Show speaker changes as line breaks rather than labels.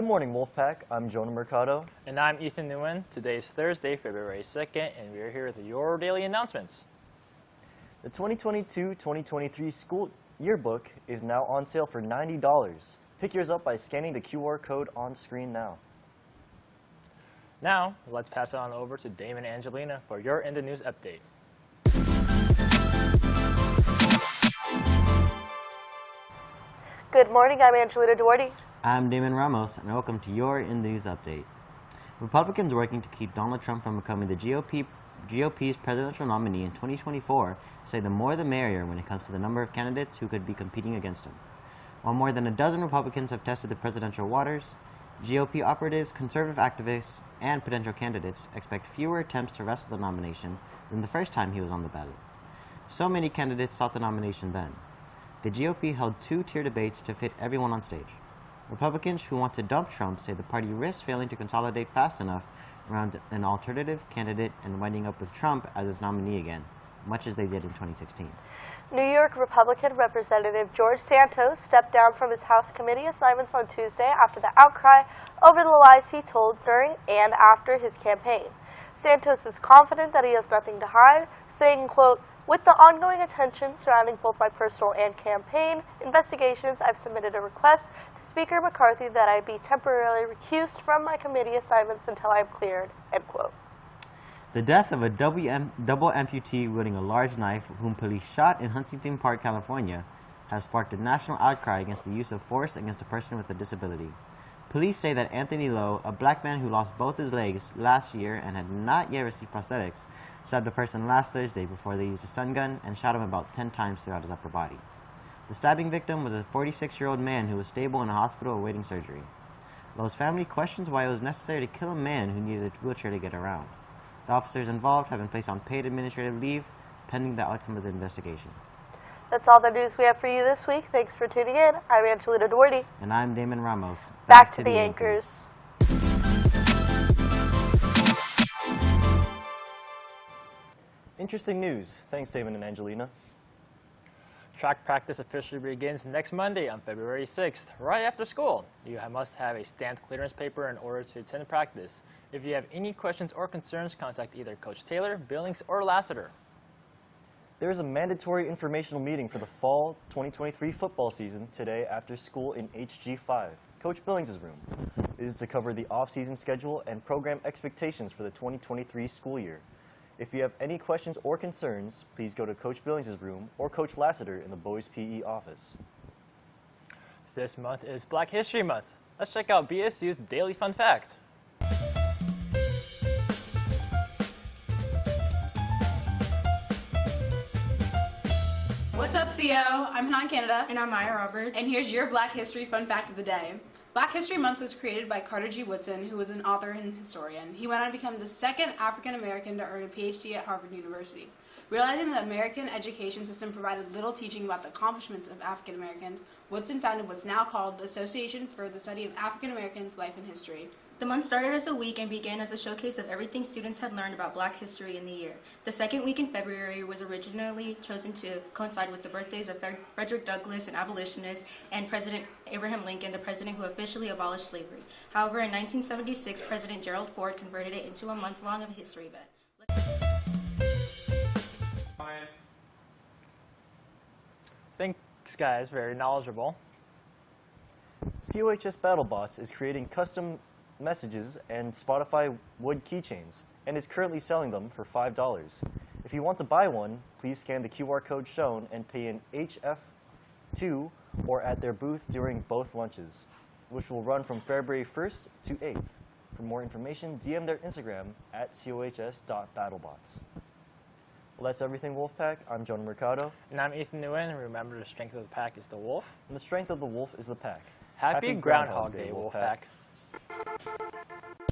Good morning, Wolfpack. I'm Jonah Mercado.
And I'm Ethan Nguyen. Today is Thursday, February 2nd, and we are here with your daily announcements.
The 2022-2023 school yearbook is now on sale for $90. Pick yours up by scanning the QR code on screen now.
Now, let's pass it on over to Damon Angelina for your In the News update.
Good morning, I'm Angelina Duarte.
I'm Damon Ramos, and welcome to your In the News update. Republicans working to keep Donald Trump from becoming the GOP, GOP's presidential nominee in 2024 say the more the merrier when it comes to the number of candidates who could be competing against him. While more than a dozen Republicans have tested the presidential waters, GOP operatives, conservative activists, and potential candidates expect fewer attempts to wrestle the nomination than the first time he was on the ballot. So many candidates sought the nomination then. The GOP held two-tier debates to fit everyone on stage. Republicans who want to dump Trump say the party risks failing to consolidate fast enough around an alternative candidate and winding up with Trump as its nominee again, much as they did in 2016.
New York Republican Representative George Santos stepped down from his House committee assignments on Tuesday after the outcry over the lies he told during and after his campaign. Santos is confident that he has nothing to hide, saying, quote, with the ongoing attention surrounding both my personal and campaign investigations, I've submitted a request Speaker McCarthy that I be temporarily recused from my committee assignments until I am cleared, end quote.
The death of a double amputee wielding a large knife whom police shot in Huntington Park, California, has sparked a national outcry against the use of force against a person with a disability. Police say that Anthony Lowe, a black man who lost both his legs last year and had not yet received prosthetics, stabbed a person last Thursday before they used a stun gun and shot him about 10 times throughout his upper body. The stabbing victim was a 46-year-old man who was stable in a hospital awaiting surgery. Lowe's family questions why it was necessary to kill a man who needed a wheelchair to get around. The officers involved have been placed on paid administrative leave pending the outcome of the investigation.
That's all the news we have for you this week. Thanks for tuning in. I'm Angelina Duarte.
And I'm Damon Ramos.
Back, Back to, to, the, the anchors. anchors.
Interesting news. Thanks, Damon and Angelina.
Track practice officially begins next Monday on February 6th, right after school. You must have a stamped clearance paper in order to attend practice. If you have any questions or concerns, contact either Coach Taylor, Billings, or Lassiter.
There is a mandatory informational meeting for the fall 2023 football season today after school in HG5, Coach Billings' room. It is to cover the off-season schedule and program expectations for the 2023 school year. If you have any questions or concerns, please go to Coach Billings' room or Coach Lassiter in the boys PE office.
This month is Black History Month. Let's check out BSU's Daily Fun Fact.
What's up, CO? I'm Hanan Canada.
And I'm Maya Roberts.
And here's your Black History Fun Fact of the Day. Black History Month was created by Carter G. Woodson, who was an author and historian. He went on to become the second African American to earn a PhD at Harvard University. Realizing the American education system provided little teaching about the accomplishments of African Americans, Woodson founded what's now called the Association for the Study of African Americans Life and History.
The month started as a week and began as a showcase of everything students had learned about black history in the year. The second week in February was originally chosen to coincide with the birthdays of Frederick Douglass, an abolitionist, and President Abraham Lincoln, the president who officially abolished slavery. However, in 1976, President Gerald Ford converted it into a month-long history event.
Thanks, guys. Very knowledgeable.
COHS BattleBots is creating custom messages and Spotify wood keychains and is currently selling them for $5. If you want to buy one, please scan the QR code shown and pay in HF2 or at their booth during both lunches, which will run from February 1st to 8th. For more information, DM their Instagram at cohs.battlebots. That's everything, Wolfpack. I'm Jonah Mercado.
And I'm Ethan Nguyen. Remember, the strength of the pack is the wolf.
And the strength of the wolf is the pack.
Happy, Happy Groundhog, Groundhog, Day, Wolfpack. Wolfpack.